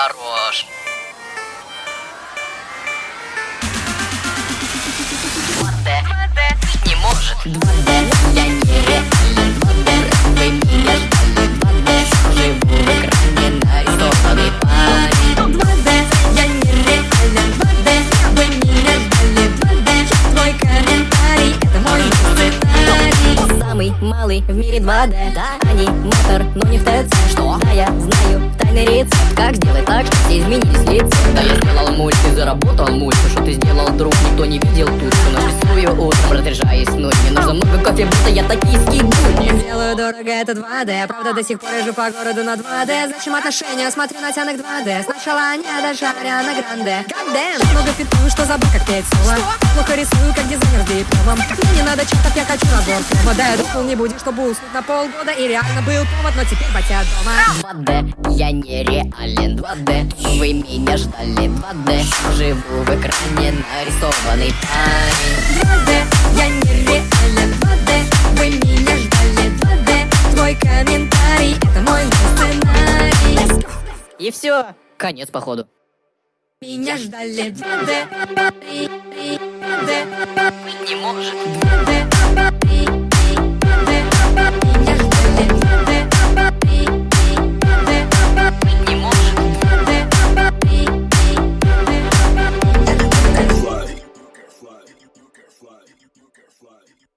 Хорош. Не может. 2D, я нереален 2D, вы меня ждали 2D, живу в экране нарисованный парень 2D, я нереален 2D, вы меня ждали 2D, твой комментарий, это мой сценарий Самый малый в мире 2D, да, аниматор, но рецепт, как сделать так, все изменились лица Да я сделал мульт и заработал мульт. Что ты сделал, друг, никто не видел. Тут Что нарисую утром, разряжаясь ночь Мне нужно много кофе, будто я токийский гуль Я делаю дорого, это 2D Правда, до сих пор езжу по городу на 2D Зачем отношения? Смотрю на тянок 2D Сначала они даже Ариана Гранде. Goddamn, много фитую, что забыл, как петь соло Плохо рисую, как дизайнер с дипломом. Мне не надо читать, я хочу набор промо Да, я думал, не будешь, чтобы уснуть на полгода. И реально был повод, но теперь батя дома. 2D, я нереален. 2D, вы меня ждали 2D, живу в экране нарисованный парень И все. Конец походу. Меня ждали не может. fly.